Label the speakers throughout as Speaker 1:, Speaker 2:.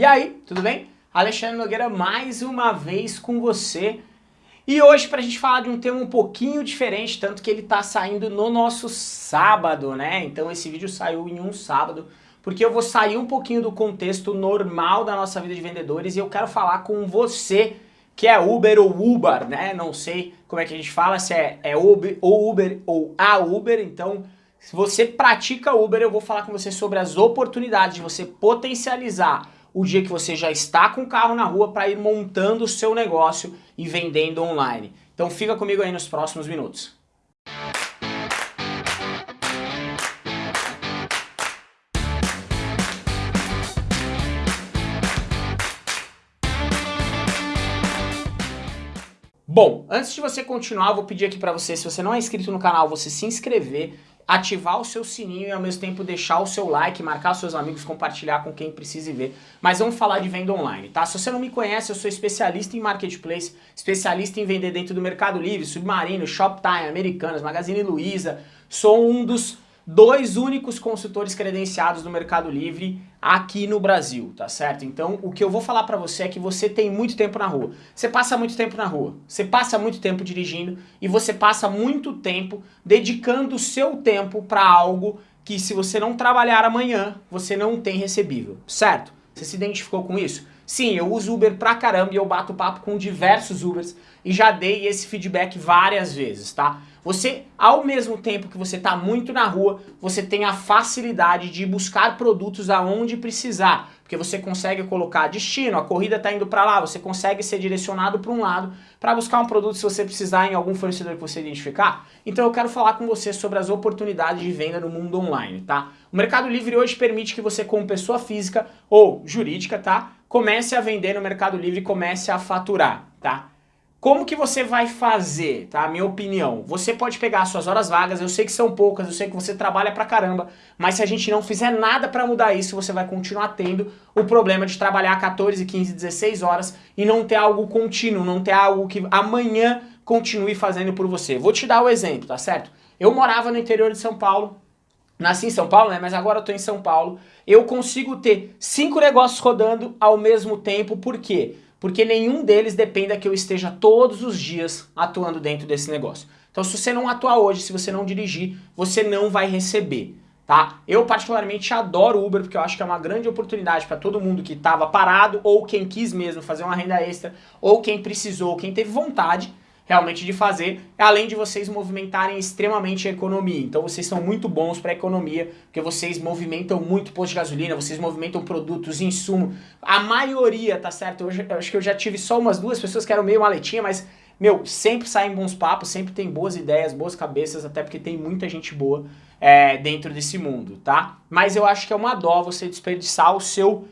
Speaker 1: E aí, tudo bem? Alexandre Nogueira mais uma vez com você. E hoje para a gente falar de um tema um pouquinho diferente, tanto que ele está saindo no nosso sábado, né? Então esse vídeo saiu em um sábado, porque eu vou sair um pouquinho do contexto normal da nossa vida de vendedores e eu quero falar com você que é Uber ou Uber, né? Não sei como é que a gente fala, se é, é Uber ou Uber ou a Uber, então se você pratica Uber, eu vou falar com você sobre as oportunidades de você potencializar o dia que você já está com o carro na rua para ir montando o seu negócio e vendendo online. Então fica comigo aí nos próximos minutos. Bom, antes de você continuar, vou pedir aqui para você, se você não é inscrito no canal, você se inscrever, ativar o seu sininho e ao mesmo tempo deixar o seu like, marcar seus amigos, compartilhar com quem precise ver. Mas vamos falar de venda online, tá? Se você não me conhece, eu sou especialista em marketplace, especialista em vender dentro do Mercado Livre, Submarino, Shoptime, Americanas, Magazine Luiza. Sou um dos dois únicos consultores credenciados do Mercado Livre aqui no Brasil, tá certo? Então, o que eu vou falar pra você é que você tem muito tempo na rua. Você passa muito tempo na rua, você passa muito tempo dirigindo e você passa muito tempo dedicando o seu tempo para algo que se você não trabalhar amanhã, você não tem recebível, certo? Você se identificou com isso? Sim, eu uso Uber pra caramba e eu bato papo com diversos Ubers e já dei esse feedback várias vezes, tá? Você, ao mesmo tempo que você está muito na rua, você tem a facilidade de buscar produtos aonde precisar, porque você consegue colocar destino, a corrida está indo para lá, você consegue ser direcionado para um lado para buscar um produto se você precisar em algum fornecedor que você identificar. Então eu quero falar com você sobre as oportunidades de venda no mundo online, tá? O Mercado Livre hoje permite que você, como pessoa física ou jurídica, tá? Comece a vender no Mercado Livre comece a faturar, tá? Como que você vai fazer, tá? Minha opinião. Você pode pegar suas horas vagas, eu sei que são poucas, eu sei que você trabalha pra caramba, mas se a gente não fizer nada pra mudar isso, você vai continuar tendo o problema de trabalhar 14, 15, 16 horas e não ter algo contínuo, não ter algo que amanhã continue fazendo por você. Vou te dar o um exemplo, tá certo? Eu morava no interior de São Paulo, nasci em São Paulo, né? Mas agora eu tô em São Paulo. Eu consigo ter cinco negócios rodando ao mesmo tempo, por quê? porque nenhum deles dependa que eu esteja todos os dias atuando dentro desse negócio. Então se você não atuar hoje, se você não dirigir, você não vai receber. Tá? Eu particularmente adoro Uber porque eu acho que é uma grande oportunidade para todo mundo que estava parado ou quem quis mesmo fazer uma renda extra ou quem precisou, quem teve vontade realmente de fazer, além de vocês movimentarem extremamente a economia. Então vocês são muito bons para a economia, porque vocês movimentam muito posto de gasolina, vocês movimentam produtos, insumo. A maioria, tá certo? Eu, eu acho que eu já tive só umas duas pessoas que eram meio maletinha, mas, meu, sempre saem bons papos, sempre tem boas ideias, boas cabeças, até porque tem muita gente boa é, dentro desse mundo, tá? Mas eu acho que é uma dó você desperdiçar o seu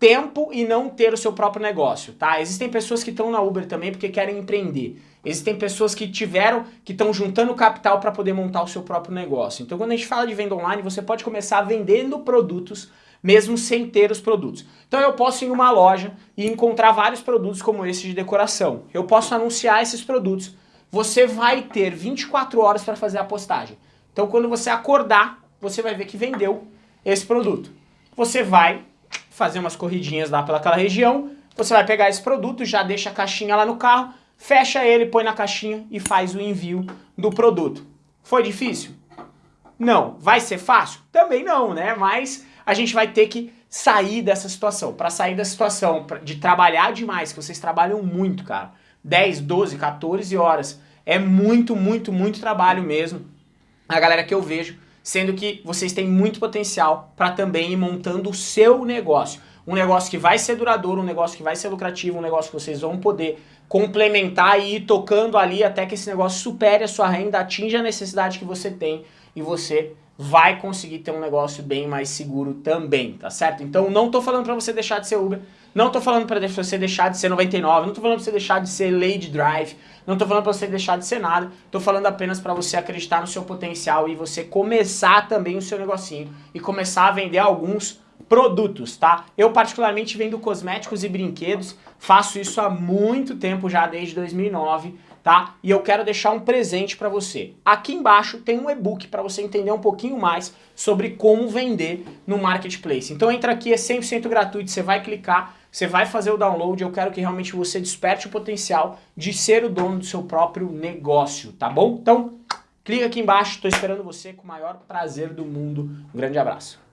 Speaker 1: tempo e não ter o seu próprio negócio, tá? Existem pessoas que estão na Uber também porque querem empreender. Existem pessoas que tiveram, que estão juntando capital para poder montar o seu próprio negócio. Então quando a gente fala de venda online, você pode começar vendendo produtos mesmo sem ter os produtos. Então eu posso ir em uma loja e encontrar vários produtos como esse de decoração. Eu posso anunciar esses produtos. Você vai ter 24 horas para fazer a postagem. Então quando você acordar, você vai ver que vendeu esse produto. Você vai fazer umas corridinhas lá pelaquela região, você vai pegar esse produto, já deixa a caixinha lá no carro, fecha ele, põe na caixinha e faz o envio do produto. Foi difícil? Não. Vai ser fácil? Também não, né? Mas a gente vai ter que sair dessa situação. Para sair da situação de trabalhar demais, que vocês trabalham muito, cara. 10, 12, 14 horas. É muito, muito, muito trabalho mesmo. A galera que eu vejo, sendo que vocês têm muito potencial para também ir montando o seu negócio. Um negócio que vai ser duradouro, um negócio que vai ser lucrativo, um negócio que vocês vão poder complementar e ir tocando ali até que esse negócio supere a sua renda, atinja a necessidade que você tem e você vai conseguir ter um negócio bem mais seguro também, tá certo? Então não tô falando pra você deixar de ser Uber, não tô falando pra você deixar de ser 99, não tô falando pra você deixar de ser Lady Drive, não tô falando pra você deixar de ser nada, tô falando apenas pra você acreditar no seu potencial e você começar também o seu negocinho e começar a vender alguns produtos, tá? Eu particularmente vendo cosméticos e brinquedos, faço isso há muito tempo já, desde 2009, tá? E eu quero deixar um presente para você. Aqui embaixo tem um e-book para você entender um pouquinho mais sobre como vender no Marketplace. Então entra aqui, é 100% gratuito, você vai clicar, você vai fazer o download, eu quero que realmente você desperte o potencial de ser o dono do seu próprio negócio, tá bom? Então, clica aqui embaixo, estou esperando você com o maior prazer do mundo. Um grande abraço.